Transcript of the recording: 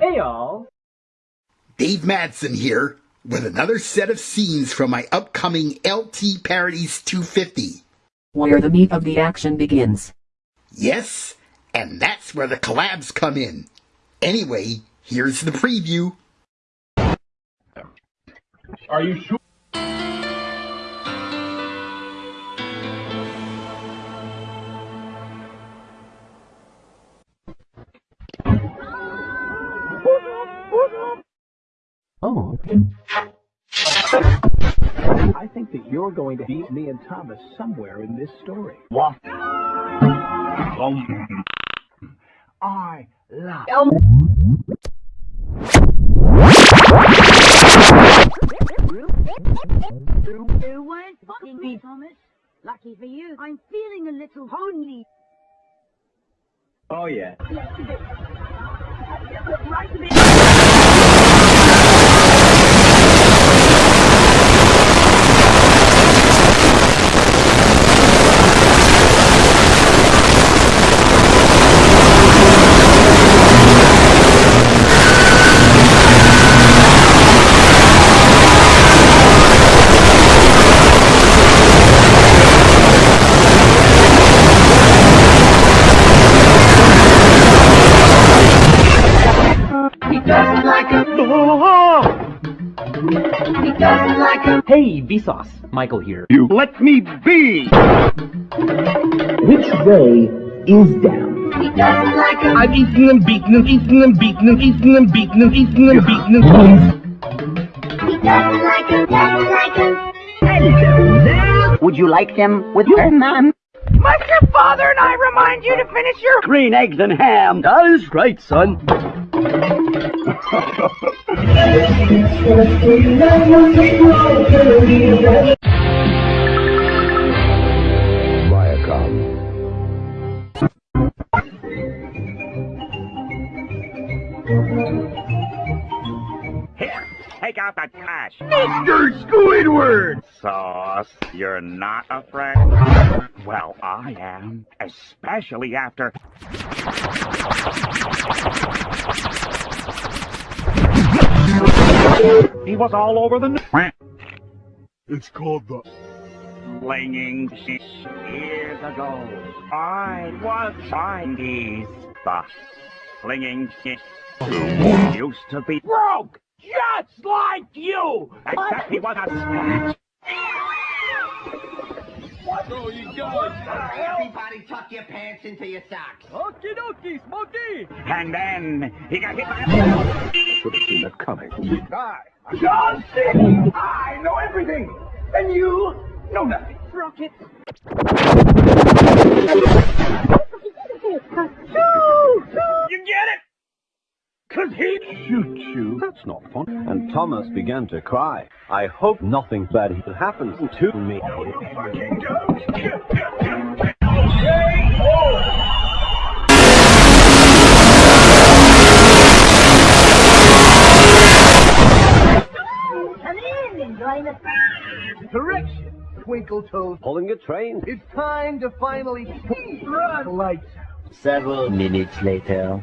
Hey y'all. Dave Madsen here with another set of scenes from my upcoming LT Parodies 250. Where the meat of the action begins. Yes, and that's where the collabs come in. Anyway, here's the preview. Are you sure? I think that you're going to beat me and Thomas somewhere in this story. What? I love. You weren't fucking me, Thomas. Lucky for you, I'm feeling a little lonely. Oh yeah. Right a bit. Hey, Vsauce. Michael here. You let me be. Which way is down? I've eaten them, beaten them, eaten them, beaten them, eaten them, beaten them, eaten them, beaten them. Would you like them with your ma'am? Must your father and I remind you to finish your Green eggs and ham. That is right, son. Viacom. Here, take out the trash. Mr. Squidward! Sauce, you're not afraid? Well, I am. Especially after. He was all over the. n- It's called the. Flinging shit years ago. I was Chinese. The flinging shit used to be broke, just like you. Except he was a snatch. Everybody tuck your pants into your socks. Okie dokie, Smokey. And then he got hit by a. Should have seen that coming. I, John C. I know everything, and you know nothing. Rocket. You get it? He Shoot you. That's not fun. And Thomas began to cry. I hope nothing bad happens to me. fucking goes. Come in and join Correction, Twinkle Toes. Pulling a train. It's time to finally run lights. Several minutes later.